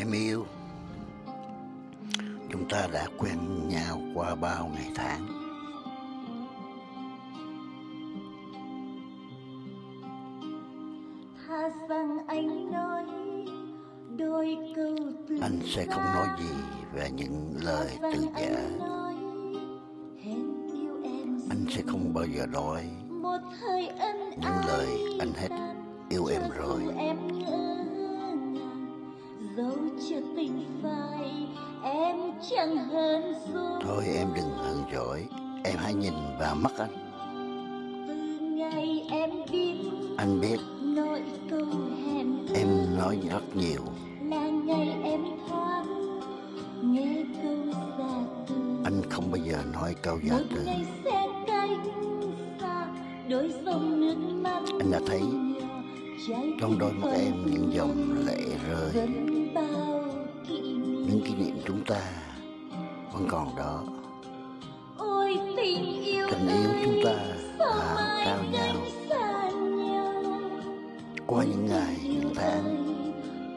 Em yêu. Chúng ta đã quen nhau qua bao ngày tháng. Thà rằng anh nói đôi câu từ Anh sẽ không nói gì về những lời từ giả. Anh sẽ không bao giờ nói những lời anh hết yêu em rồi dẫu chưa tình phai em chẳng hơn rồi Thôi em đừng hờn giỏi Em hãy nhìn vào mắt anh. Từ ngày em biết Anh biết nỗi câu hẹn em nói rất nhiều. là ngày em thoáng nghe câu già từ. Anh không bao giờ nói câu giả một từ. ngày sẽ cách xa đôi dòng nước mắt Anh đã thấy trong đôi mắt em những dòng lệ rơi Những kỷ niệm chúng ta vẫn còn đó. Ôi tình yêu Tình yêu chúng ta đã trao nhau Qua những ngày, những tháng.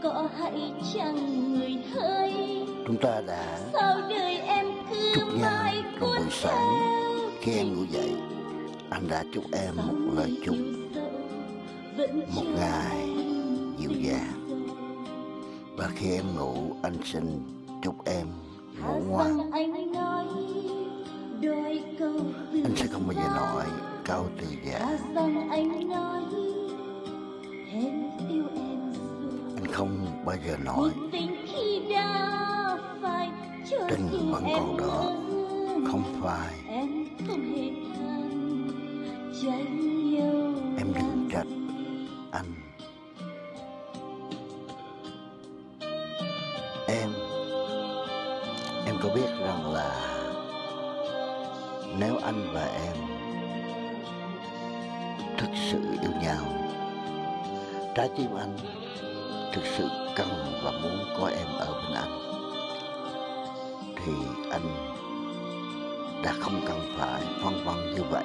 có hãy chẳng người thấy? Chúng ta đã sao đời em cứ chúc nhau trong buổi sáng Khi em ngủ dậy. Anh đã chúc em một lời chúc Một ngày dịu dàng Và khi em ngủ anh xin chúc em ngủ ngoan. anh sẽ không bao giờ nói câu từ giả. Anh không bao giờ nói tình vẫn còn đó. Không phải có biết rằng là Nếu anh và em Thực sự yêu nhau Trái tim anh Thực sự cần và muốn có em ở bên anh Thì anh Đã không cần phải phân vân như vậy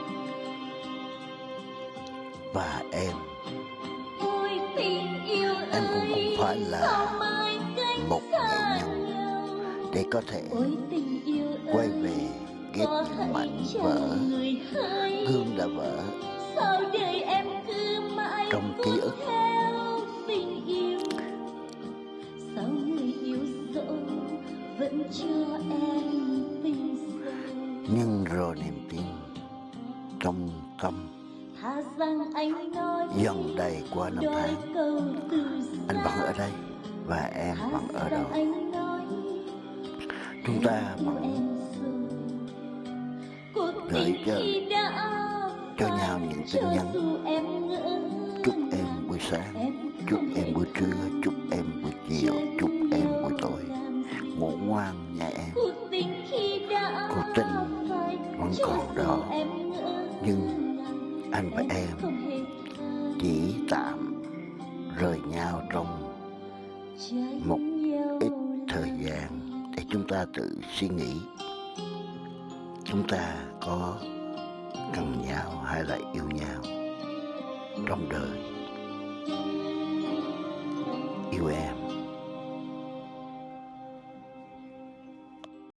Và em Em cũng không phải là một nghệ nhân? Để có thể quay về ghép những mảnh vỡ. gương đã vỡ. Trong ký ức. nhưng rồi niềm tin trong tâm. Dần đầy qua năm tháng. anh vẫn ở đây và em vẫn ở đó chúng ta vẫn gửi cho- cho nhau những tin nhắn. chúc em buổi sáng chúc em buổi trưa chúc em buổi chiều chúc em buổi tối. ngủ ngoan nha em. Cuộc tình vẫn còn đó. Nhưng anh và em chỉ tạm rời nhau trong một ít thời gian chúng ta tự suy nghĩ. Chúng ta có cần nhau hay là yêu nhau trong đời?